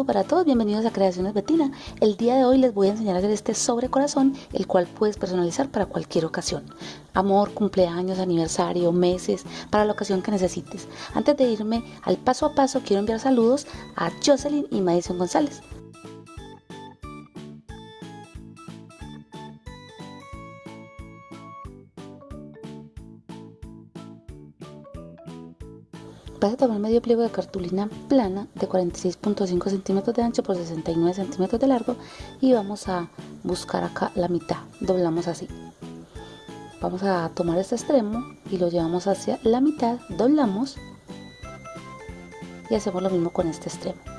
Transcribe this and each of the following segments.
saludo para todos, bienvenidos a Creaciones Betina. El día de hoy les voy a enseñar a hacer este sobre corazón, el cual puedes personalizar para cualquier ocasión. Amor, cumpleaños, aniversario, meses, para la ocasión que necesites. Antes de irme al paso a paso, quiero enviar saludos a Jocelyn y Madison González. Vas a tomar medio pliego de cartulina plana de 46.5 centímetros de ancho por 69 centímetros de largo y vamos a buscar acá la mitad. Doblamos así. Vamos a tomar este extremo y lo llevamos hacia la mitad, doblamos y hacemos lo mismo con este extremo.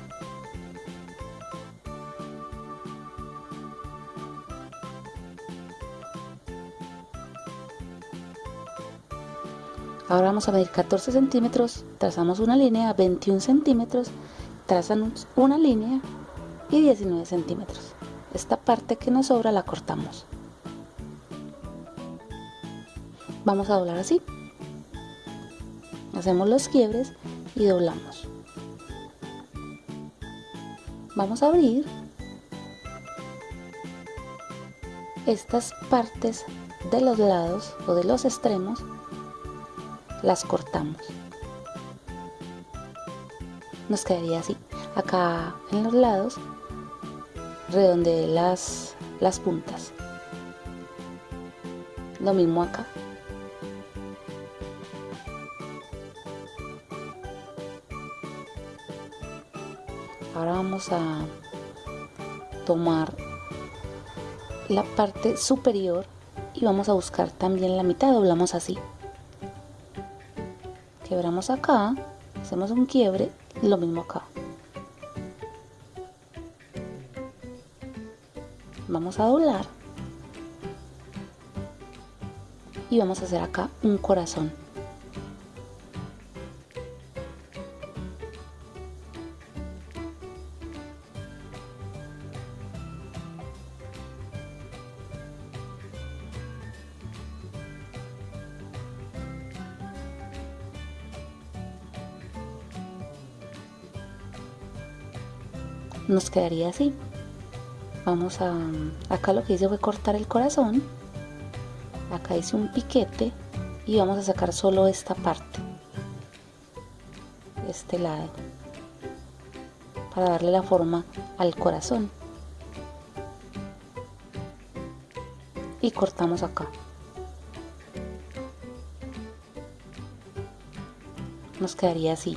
Ahora vamos a medir 14 centímetros, trazamos una línea, 21 centímetros, trazamos una línea y 19 centímetros. Esta parte que nos sobra la cortamos. Vamos a doblar así. Hacemos los quiebres y doblamos. Vamos a abrir estas partes de los lados o de los extremos las cortamos. Nos quedaría así. Acá en los lados redondeé las, las puntas. Lo mismo acá. Ahora vamos a tomar la parte superior y vamos a buscar también la mitad, doblamos así quebramos acá, hacemos un quiebre lo mismo acá. Vamos a doblar y vamos a hacer acá un corazón. Nos quedaría así. Vamos a acá lo que hice fue cortar el corazón. Acá hice un piquete y vamos a sacar solo esta parte. Este lado. Para darle la forma al corazón. Y cortamos acá. Nos quedaría así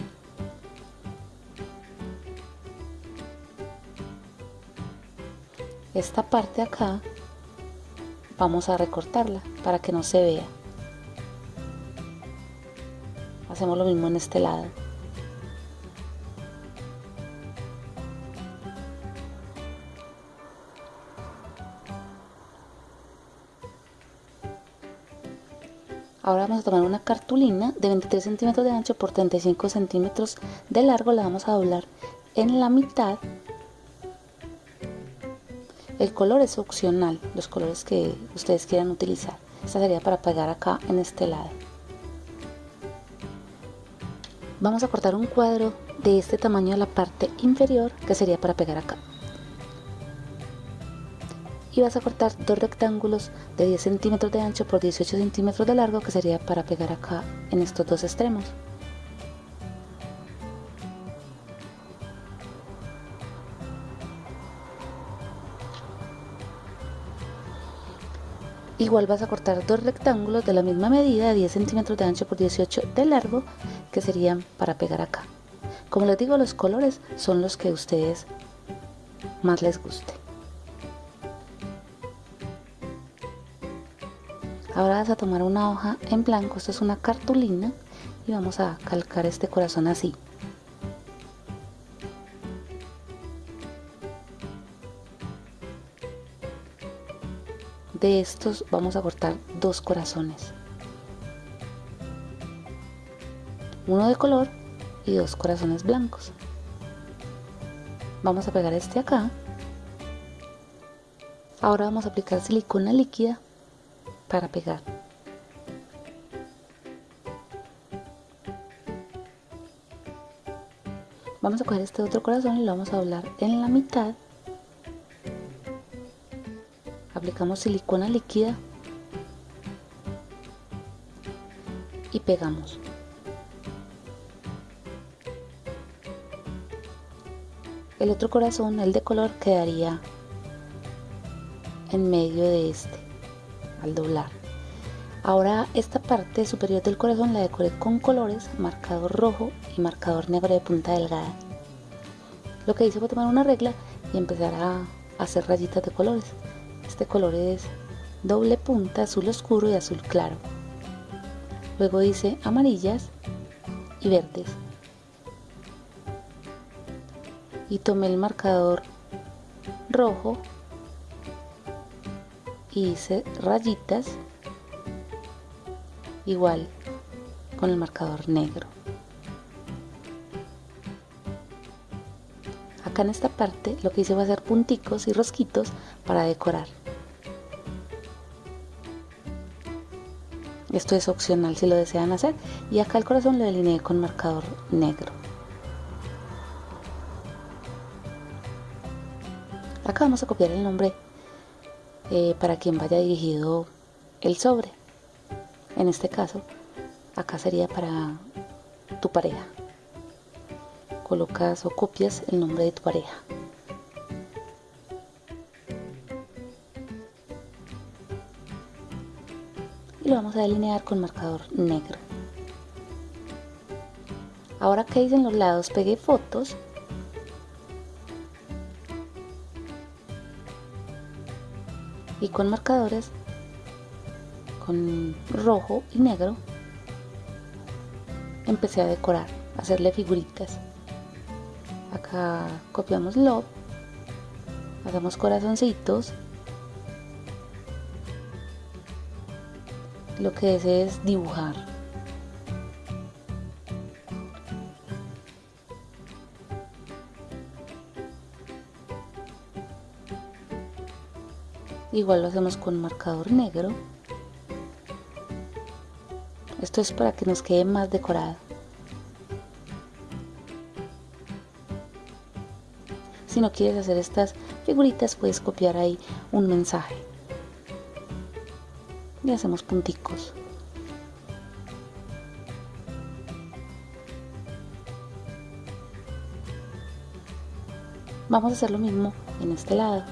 esta parte acá vamos a recortarla para que no se vea. Hacemos lo mismo en este lado. Ahora vamos a tomar una cartulina de 23 centímetros de ancho por 35 centímetros de largo, la vamos a doblar en la mitad el color es opcional, los colores que ustedes quieran utilizar. Esta sería para pegar acá en este lado. Vamos a cortar un cuadro de este tamaño a la parte inferior que sería para pegar acá. Y vas a cortar dos rectángulos de 10 centímetros de ancho por 18 centímetros de largo que sería para pegar acá en estos dos extremos. Igual vas a cortar dos rectángulos de la misma medida de 10 centímetros de ancho por 18 de largo que serían para pegar acá. Como les digo, los colores son los que a ustedes más les guste. Ahora vas a tomar una hoja en blanco, esto es una cartulina y vamos a calcar este corazón así. De estos vamos a cortar dos corazones. Uno de color y dos corazones blancos. Vamos a pegar este acá. Ahora vamos a aplicar silicona líquida para pegar. Vamos a coger este otro corazón y lo vamos a doblar en la mitad aplicamos silicona líquida y pegamos. El otro corazón el de color quedaría en medio de este al doblar. Ahora esta parte superior del corazón la decoré con colores marcador rojo y marcador negro de punta delgada. Lo que hice fue tomar una regla y empezar a hacer rayitas de colores este color es doble punta azul oscuro y azul claro. Luego hice amarillas y verdes. Y tomé el marcador rojo y hice rayitas igual con el marcador negro acá en esta parte lo que hice fue hacer punticos y rosquitos para decorar. Esto es opcional si lo desean hacer. Y acá el corazón lo delineé con marcador negro. Acá vamos a copiar el nombre eh, para quien vaya dirigido el sobre. En este caso acá sería para tu pareja colocas o copias el nombre de tu pareja. Y lo vamos a delinear con marcador negro. Ahora que hice en los lados pegué fotos. Y con marcadores con rojo y negro empecé a decorar, a hacerle figuritas. Acá copiamos love, hacemos corazoncitos. Lo que deseo es dibujar. Igual lo hacemos con marcador negro. Esto es para que nos quede más decorado. Si no quieres hacer estas figuritas, puedes copiar ahí un mensaje. Y hacemos punticos. Vamos a hacer lo mismo en este lado.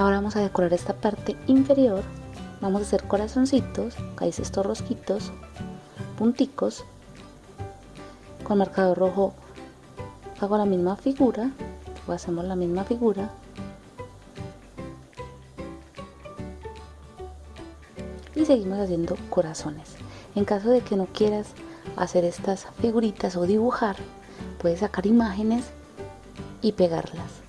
Ahora vamos a decorar esta parte inferior. Vamos a hacer corazoncitos, hice estos rosquitos, punticos. Con marcador rojo hago la misma figura, o hacemos la misma figura. Y seguimos haciendo corazones. En caso de que no quieras hacer estas figuritas o dibujar, puedes sacar imágenes y pegarlas.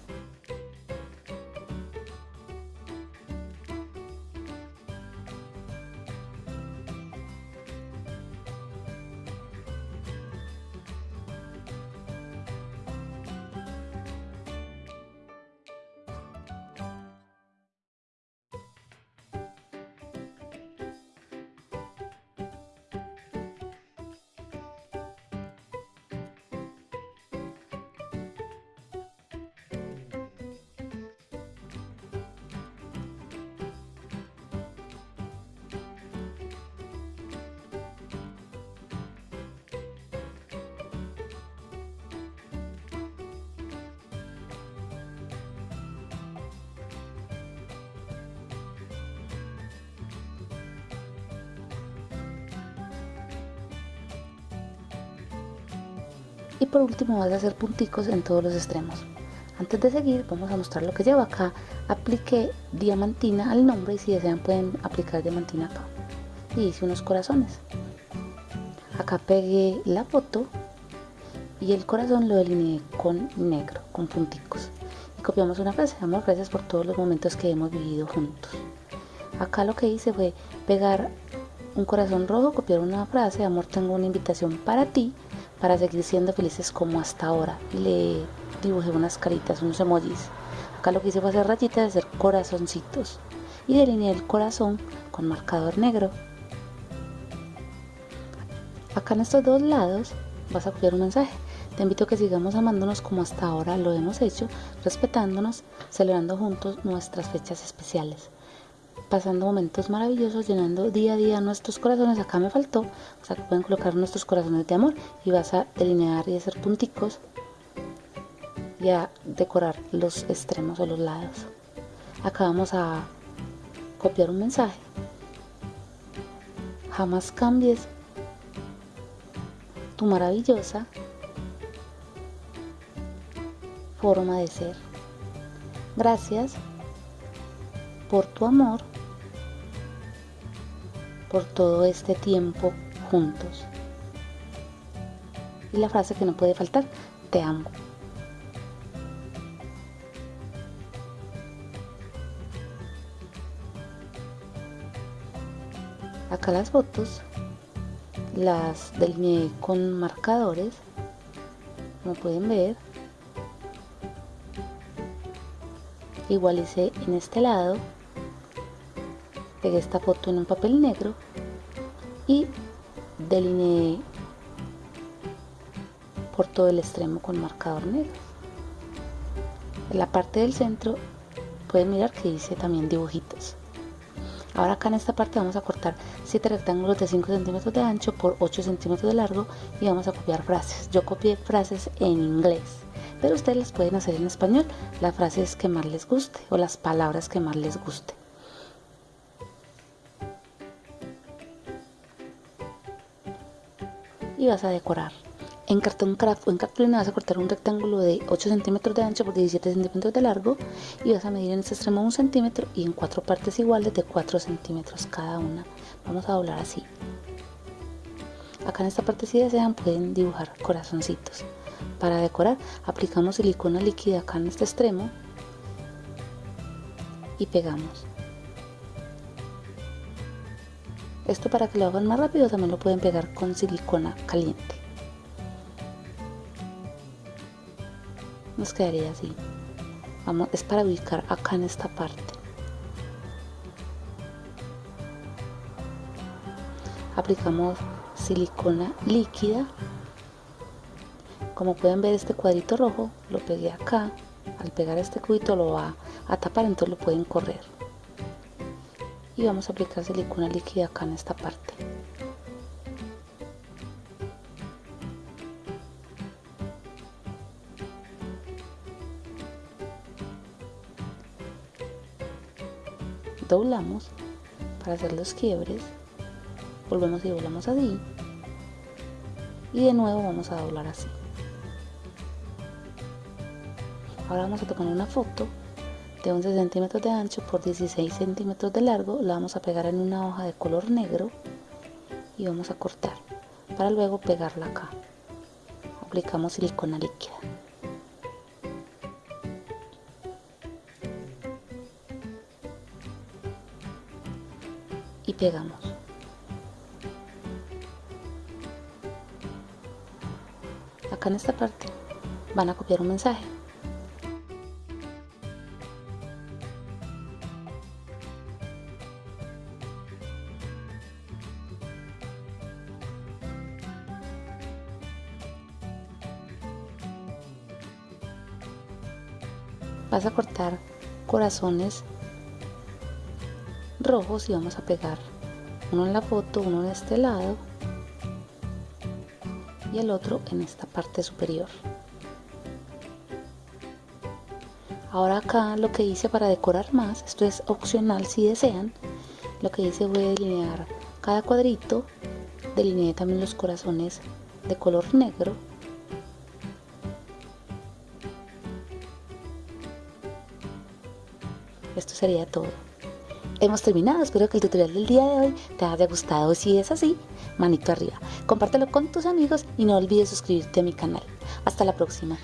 Y por último vas a hacer punticos en todos los extremos. Antes de seguir vamos a mostrar lo que llevo acá. Apliqué diamantina al nombre y si desean pueden aplicar diamantina acá. Y hice unos corazones. Acá pegué la foto y el corazón lo delineé con negro con punticos. Y copiamos una frase. Amor gracias por todos los momentos que hemos vivido juntos. Acá lo que hice fue pegar un corazón rojo copiar una frase. Amor tengo una invitación para ti para seguir siendo felices como hasta ahora le dibujé unas caritas, unos emojis. Acá lo que hice fue hacer rayitas hacer corazoncitos y delineé el corazón con marcador negro. Acá en estos dos lados vas a copiar un mensaje. Te invito a que sigamos amándonos como hasta ahora lo hemos hecho, respetándonos, celebrando juntos nuestras fechas especiales, pasando momentos maravillosos, llenando día a día nuestros corazones. Acá me faltó, o sea que pueden colocar nuestros corazones de amor y vas a delinear y hacer punticos y a decorar los extremos o los lados. Acá vamos a copiar un mensaje. Jamás cambies tu maravillosa forma de ser. Gracias por tu amor, por todo este tiempo juntos. Y la frase que no puede faltar, te amo. acá las fotos las delineé con marcadores como pueden ver igualicé en este lado pegué esta foto en un papel negro y delineé por todo el extremo con marcador negro en la parte del centro pueden mirar que hice también dibujitos Ahora acá en esta parte vamos a cortar 7 rectángulos de 5 centímetros de ancho por 8 centímetros de largo y vamos a copiar frases. Yo copié frases en inglés, pero ustedes las pueden hacer en español, las frases que más les guste o las palabras que más les guste. Y vas a decorar. En cartón craft o en cartulina vas a cortar un rectángulo de 8 centímetros de ancho por 17 centímetros de largo y vas a medir en este extremo un centímetro y en cuatro partes iguales de 4 centímetros cada una. Vamos a doblar así. Acá en esta parte si desean pueden dibujar corazoncitos. Para decorar aplicamos silicona líquida acá en este extremo y pegamos. Esto para que lo hagan más rápido también lo pueden pegar con silicona caliente. nos quedaría así. Vamos es para ubicar acá en esta parte. Aplicamos silicona líquida. Como pueden ver este cuadrito rojo lo pegué acá. Al pegar este cubito lo va a tapar entonces lo pueden correr y vamos a aplicar silicona líquida acá en esta parte. Doblamos para hacer los quiebres. Volvemos y doblamos así. Y de nuevo vamos a doblar así. Ahora vamos a tomar una foto de 11 centímetros de ancho por 16 centímetros de largo la vamos a pegar en una hoja de color negro y vamos a cortar para luego pegarla acá aplicamos silicona líquida y pegamos. Acá en esta parte van a copiar un mensaje. Vas a cortar corazones rojos y vamos a pegar uno en la foto, uno en este lado y el otro en esta parte superior. Ahora acá lo que hice para decorar más, esto es opcional si desean, lo que hice fue delinear cada cuadrito, delineé también los corazones de color negro esto sería todo. Hemos terminado, espero que el tutorial del día de hoy te haya gustado. Si es así, manito arriba. Compártelo con tus amigos y no olvides suscribirte a mi canal. Hasta la próxima.